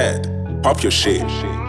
head. pop your shit.